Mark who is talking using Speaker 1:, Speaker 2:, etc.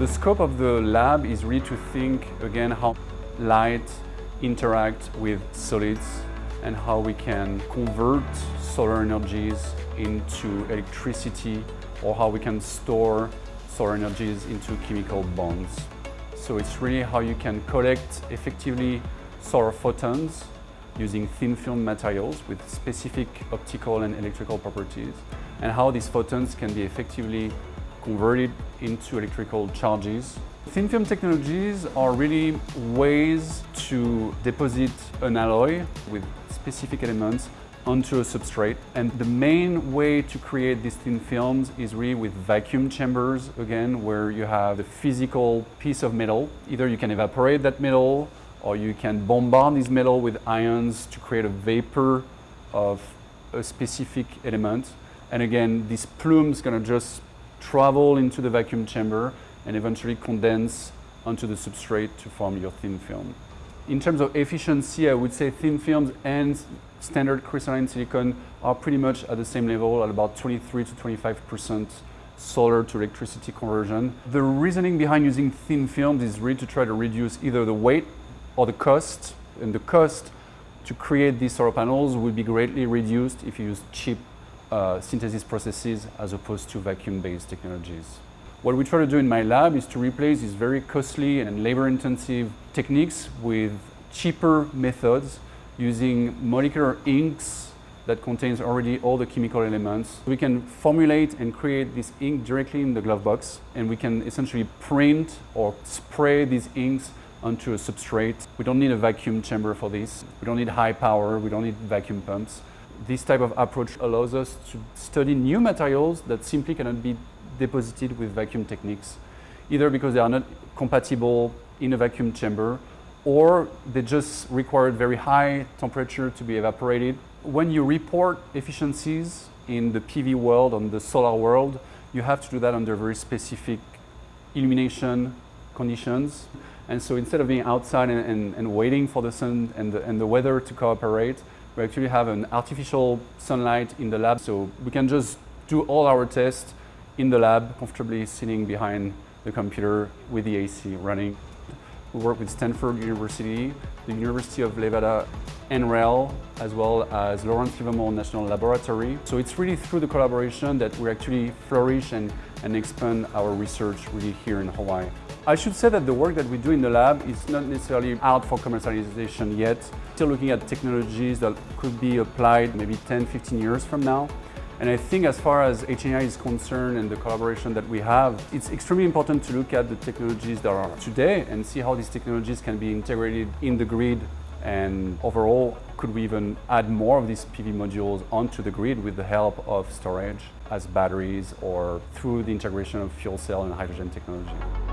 Speaker 1: The scope of the lab is really to think again how light interact with solids and how we can convert solar energies into electricity or how we can store solar energies into chemical bonds. So it's really how you can collect effectively solar photons using thin film materials with specific optical and electrical properties and how these photons can be effectively converted into electrical charges. Thin film technologies are really ways to deposit an alloy with specific elements onto a substrate. And the main way to create these thin films is really with vacuum chambers, again, where you have the physical piece of metal. Either you can evaporate that metal or you can bombard this metal with ions to create a vapor of a specific element. And again, this plume is going to just travel into the vacuum chamber and eventually condense onto the substrate to form your thin film. In terms of efficiency, I would say thin films and standard crystalline silicon are pretty much at the same level at about 23 to 25% solar to electricity conversion. The reasoning behind using thin films is really to try to reduce either the weight or the cost. And the cost to create these solar panels would be greatly reduced if you use cheap uh, synthesis processes as opposed to vacuum-based technologies. What we try to do in my lab is to replace these very costly and labor-intensive techniques with cheaper methods using molecular inks that contains already all the chemical elements. We can formulate and create this ink directly in the glove box and we can essentially print or spray these inks onto a substrate. We don't need a vacuum chamber for this. We don't need high power. We don't need vacuum pumps. This type of approach allows us to study new materials that simply cannot be deposited with vacuum techniques, either because they are not compatible in a vacuum chamber or they just require very high temperature to be evaporated. When you report efficiencies in the PV world, on the solar world, you have to do that under very specific illumination conditions. And so instead of being outside and, and, and waiting for the sun and the, and the weather to cooperate, we actually have an artificial sunlight in the lab. So we can just do all our tests in the lab, comfortably sitting behind the computer with the AC running. We work with Stanford University, the University of Nevada NREL, as well as Lawrence Livermore National Laboratory. So it's really through the collaboration that we actually flourish and, and expand our research really here in Hawaii. I should say that the work that we do in the lab is not necessarily out for commercialization yet. Still looking at technologies that could be applied maybe 10, 15 years from now. And I think as far as HNI is concerned and the collaboration that we have, it's extremely important to look at the technologies that are today and see how these technologies can be integrated in the grid and overall, could we even add more of these PV modules onto the grid with the help of storage as batteries or through the integration of fuel cell and hydrogen technology.